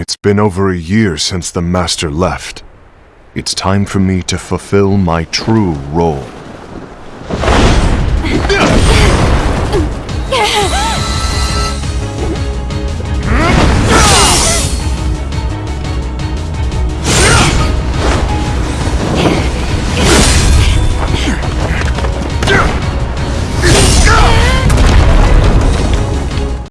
It's been over a year since the Master left. It's time for me to fulfill my true role.